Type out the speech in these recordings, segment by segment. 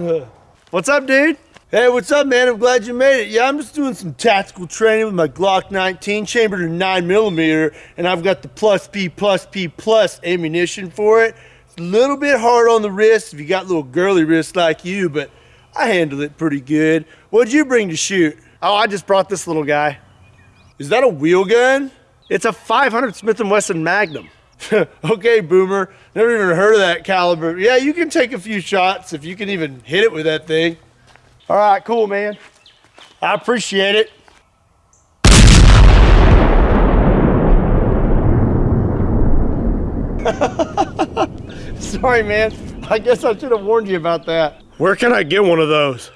What's up, dude? Hey, what's up, man? I'm glad you made it. Yeah, I'm just doing some tactical training with my Glock 19 chambered in 9 millimeter, and I've got the plus P plus P plus ammunition for it. It's a little bit hard on the wrist if you got little girly wrists like you, but I handle it pretty good. What'd you bring to shoot? Oh, I just brought this little guy. Is that a wheel gun? It's a 500 Smith & Wesson Magnum. okay, boomer. Never even heard of that caliber. Yeah, you can take a few shots if you can even hit it with that thing. All right, cool, man. I appreciate it. Sorry, man. I guess I should have warned you about that. Where can I get one of those?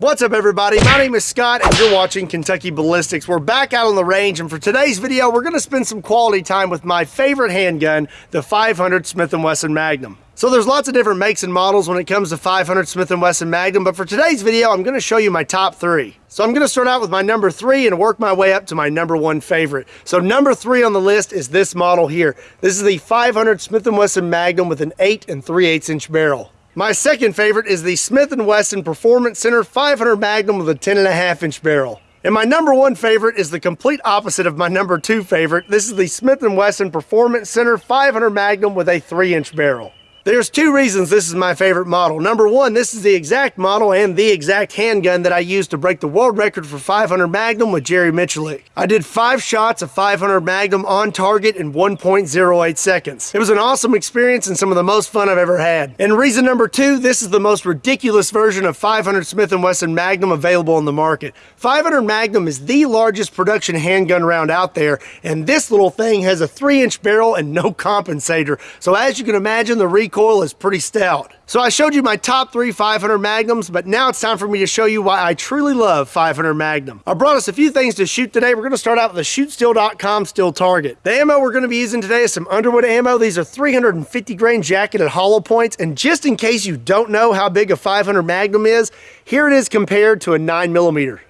What's up everybody? My name is Scott and you're watching Kentucky Ballistics. We're back out on the range and for today's video we're going to spend some quality time with my favorite handgun, the 500 Smith & Wesson Magnum. So there's lots of different makes and models when it comes to 500 Smith & Wesson Magnum, but for today's video I'm going to show you my top three. So I'm going to start out with my number three and work my way up to my number one favorite. So number three on the list is this model here. This is the 500 Smith & Wesson Magnum with an 8 and 3 8 inch barrel. My second favorite is the Smith & Wesson Performance Center 500 Magnum with a 10 and a half inch barrel. And my number one favorite is the complete opposite of my number two favorite. This is the Smith & Wesson Performance Center 500 Magnum with a 3 inch barrel. There's two reasons this is my favorite model. Number one, this is the exact model and the exact handgun that I used to break the world record for 500 Magnum with Jerry Miculek. I did five shots of 500 Magnum on target in 1.08 seconds. It was an awesome experience and some of the most fun I've ever had. And reason number two, this is the most ridiculous version of 500 Smith & Wesson Magnum available on the market. 500 Magnum is the largest production handgun round out there, and this little thing has a 3-inch barrel and no compensator. So as you can imagine, the recoil is pretty stout. So I showed you my top three 500 Magnums, but now it's time for me to show you why I truly love 500 Magnum. I brought us a few things to shoot today. We're going to start out with the shootsteel.com steel target. The ammo we're going to be using today is some Underwood ammo. These are 350 grain jacketed hollow points, and just in case you don't know how big a 500 Magnum is, here it is compared to a 9 millimeter.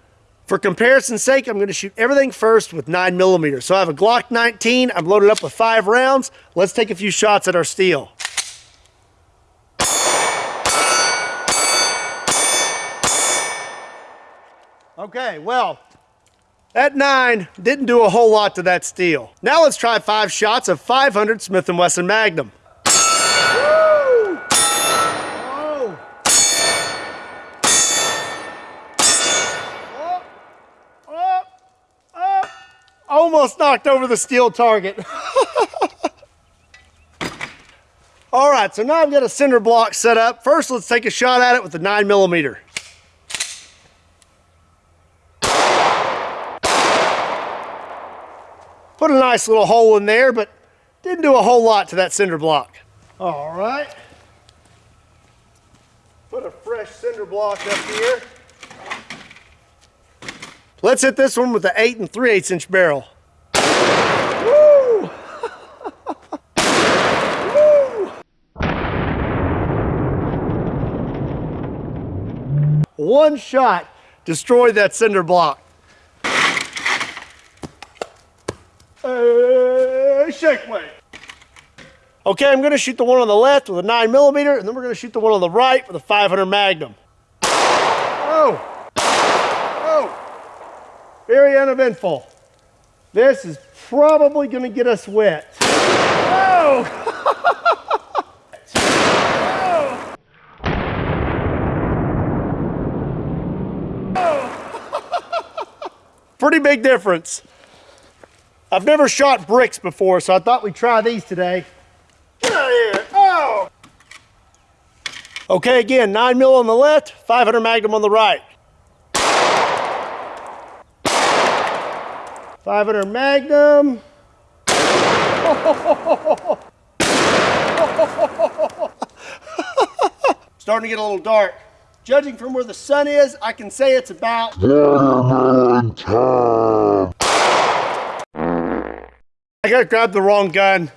For comparison's sake, I'm going to shoot everything first with 9 millimeters. So I have a Glock 19. I'm loaded up with five rounds. Let's take a few shots at our steel. Okay, well, that nine didn't do a whole lot to that steel. Now let's try five shots of 500 Smith & Wesson Magnum. Oh. Oh. Oh. Almost knocked over the steel target. All right, so now I've got a cinder block set up. First, let's take a shot at it with the nine millimeter. Put a nice little hole in there, but didn't do a whole lot to that cinder block. All right. Put a fresh cinder block up here. Let's hit this one with the 8 and 3 8 inch barrel. Woo! Woo! One shot destroyed that cinder block. Hey, shake weight. Okay, I'm gonna shoot the one on the left with a nine millimeter, and then we're gonna shoot the one on the right with a 500 Magnum. Oh, oh, very uneventful. This is probably gonna get us wet. Oh! oh. Pretty big difference. I've never shot bricks before, so I thought we'd try these today. Get out of here. Oh! Okay, again, 9 mil on the left, 500 Magnum on the right. 500 Magnum. Starting to get a little dark. Judging from where the sun is, I can say it's about... I gotta the wrong gun.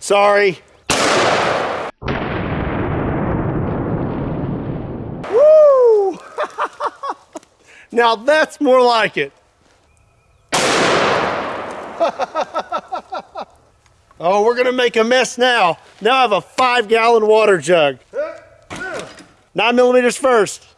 Sorry. Woo! now that's more like it. Oh, we're gonna make a mess now. Now I have a five gallon water jug. Nine millimeters first.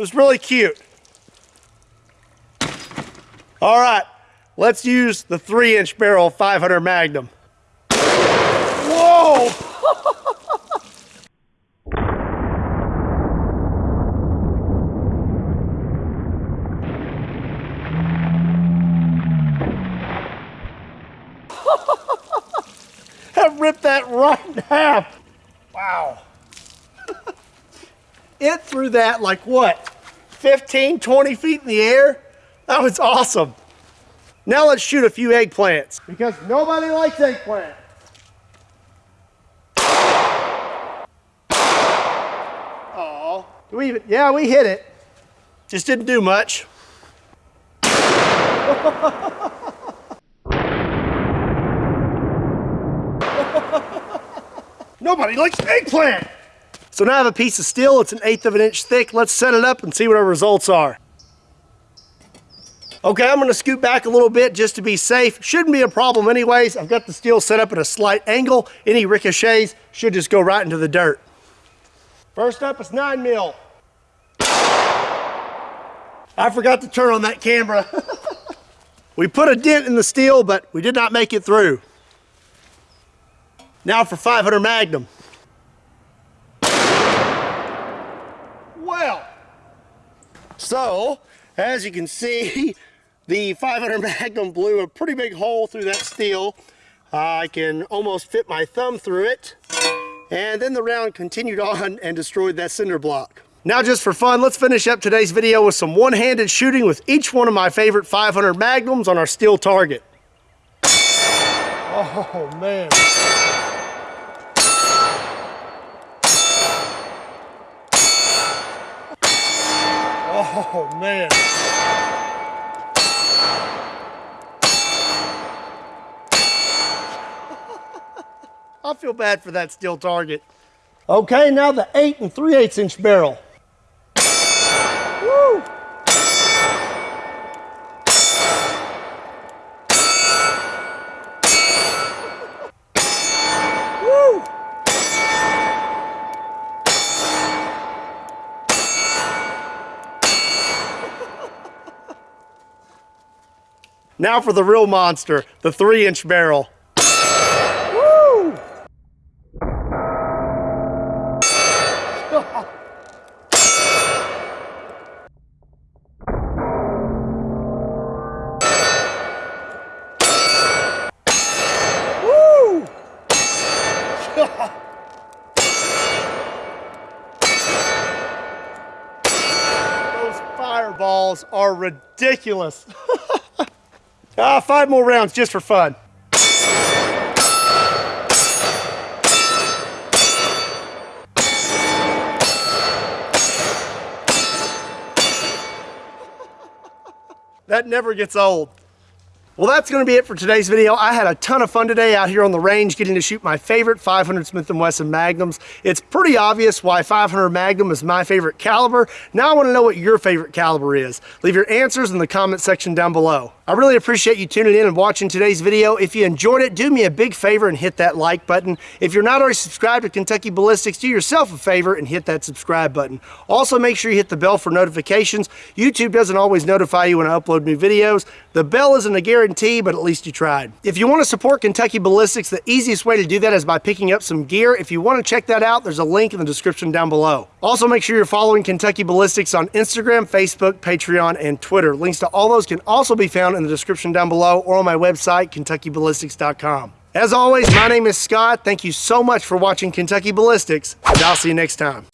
Was really cute. All right, let's use the three inch barrel 500 Magnum. Whoa! I ripped that right in half. Wow. it threw that like what? 15, 20 feet in the air? That was awesome. Now let's shoot a few eggplants because nobody likes eggplant. Oh, we even, yeah, we hit it. Just didn't do much. Nobody likes eggplant. So now I have a piece of steel. It's an eighth of an inch thick. Let's set it up and see what our results are. Okay, I'm gonna scoot back a little bit just to be safe. Shouldn't be a problem anyways. I've got the steel set up at a slight angle. Any ricochets should just go right into the dirt. First up is nine mil. I forgot to turn on that camera. we put a dent in the steel, but we did not make it through. Now for 500 Magnum. Well, so as you can see, the 500 Magnum blew a pretty big hole through that steel. I can almost fit my thumb through it. And then the round continued on and destroyed that cinder block. Now just for fun, let's finish up today's video with some one-handed shooting with each one of my favorite 500 Magnums on our steel target. Oh man. Oh man. I feel bad for that steel target. Okay, now the 8 and 3 8 inch barrel. Woo! Woo! Now for the real monster, the 3 inch barrel. Woo! Those fireballs are ridiculous. ah, five more rounds just for fun. That never gets old. Well, that's gonna be it for today's video. I had a ton of fun today out here on the range getting to shoot my favorite 500 Smith & Wesson Magnums. It's pretty obvious why 500 Magnum is my favorite caliber. Now I wanna know what your favorite caliber is. Leave your answers in the comment section down below. I really appreciate you tuning in and watching today's video. If you enjoyed it, do me a big favor and hit that like button. If you're not already subscribed to Kentucky Ballistics, do yourself a favor and hit that subscribe button. Also, make sure you hit the bell for notifications. YouTube doesn't always notify you when I upload new videos. The bell isn't a guarantee, but at least you tried. If you want to support Kentucky Ballistics, the easiest way to do that is by picking up some gear. If you want to check that out, there's a link in the description down below. Also, make sure you're following Kentucky Ballistics on Instagram, Facebook, Patreon, and Twitter. Links to all those can also be found in the description down below or on my website, KentuckyBallistics.com. As always, my name is Scott. Thank you so much for watching Kentucky Ballistics, and I'll see you next time.